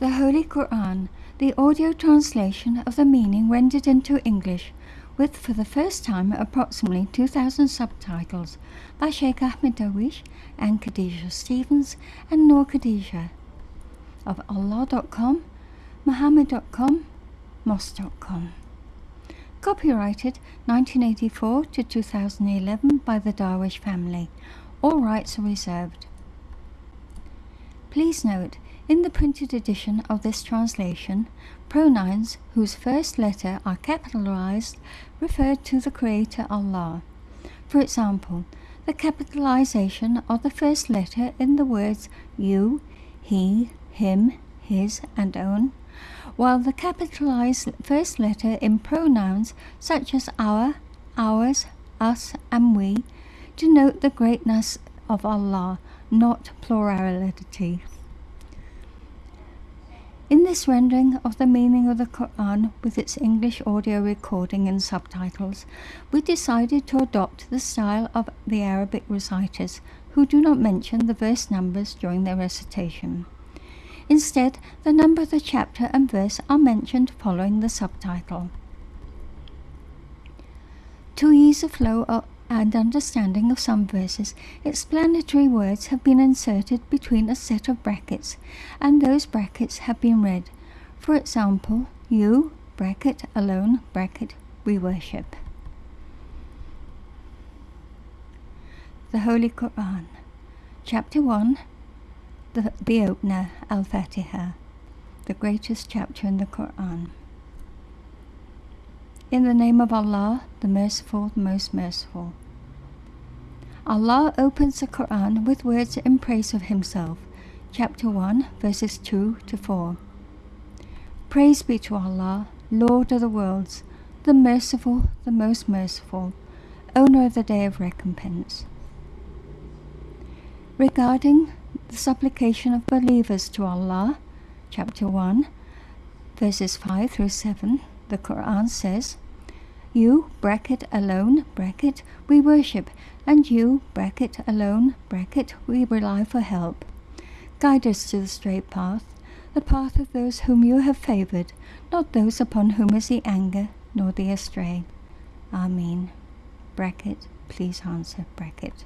The Holy Quran, the audio translation of the meaning rendered into English, with for the first time approximately 2,000 subtitles by Sheikh Ahmed Darwish and Khadija Stevens and Noor Khadija of Allah.com, Muhammad.com, Mosque.com. Copyrighted 1984 to 2011 by the Darwish family. All rights are reserved. Please note, in the printed edition of this translation, pronouns whose first letter are capitalized refer to the Creator Allah. For example, the capitalization of the first letter in the words you, he, him, his, and own, while the capitalized first letter in pronouns such as our, ours, us, and we denote the greatness of Allah, not plurality. In this rendering of the meaning of the Quran with its English audio recording and subtitles, we decided to adopt the style of the Arabic reciters who do not mention the verse numbers during their recitation. Instead, the number of the chapter and verse are mentioned following the subtitle. To ease the flow and understanding of some verses, explanatory words have been inserted between a set of brackets, and those brackets have been read. For example, you, bracket, alone, bracket, we worship. The Holy Quran, Chapter 1, the, the opener, Al Fatiha, the greatest chapter in the Quran. In the name of Allah, the Merciful, the Most Merciful. Allah opens the Quran with words in praise of Himself. Chapter 1, verses 2 to 4. Praise be to Allah, Lord of the worlds, the Merciful, the Most Merciful, Owner of the Day of Recompense. Regarding the supplication of believers to Allah, chapter 1, verses 5 through 7, the Quran says, You, bracket, alone, bracket, we worship, and you, bracket, alone, bracket, we rely for help. Guide us to the straight path, the path of those whom you have favoured, not those upon whom is the anger, nor the astray. Amen. Bracket, please answer, bracket.